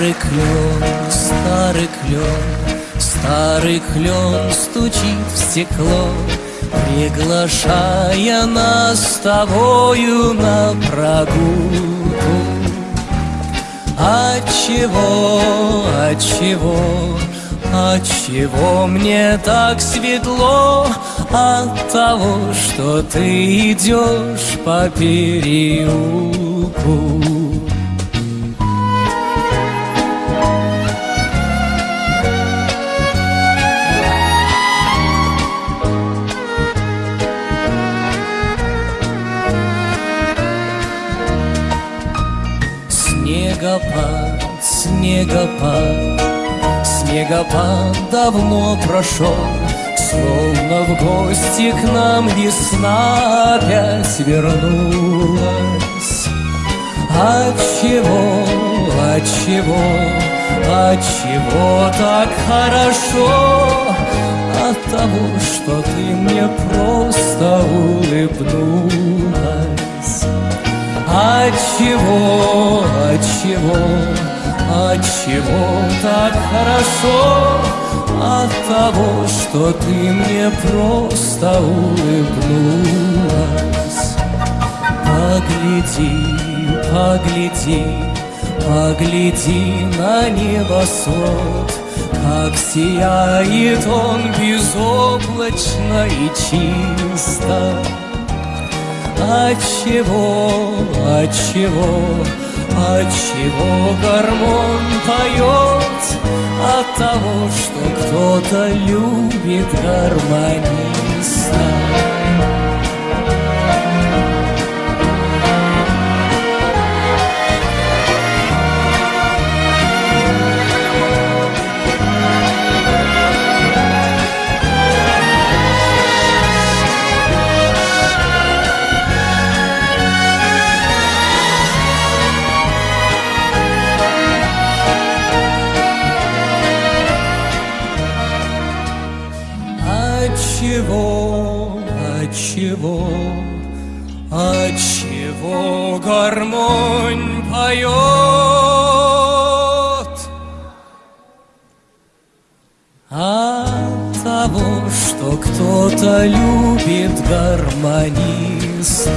Старый клен, старый клен, старый клен стучит в стекло, Приглашая нас с тобою на прогулку. А отчего, отчего, а отчего а мне так светло? От того, что ты идешь по переулку. Снегопад, снегопад, снегопад давно прошел, Словно в гости к нам весна опять вернулась. Отчего, отчего, отчего так хорошо? От того, что ты мне просто улыбнулась. Отчего, отчего, отчего так хорошо? От того, что ты мне просто улыбнулась. Погляди, погляди, погляди на небосвод Как сияет он безоблачно и чисто Отчего, отчего, отчего гармон поет? От того, что кто-то любит гармониста Отчего, отчего, отчего гармонь поет? От того, что кто-то любит гармониста.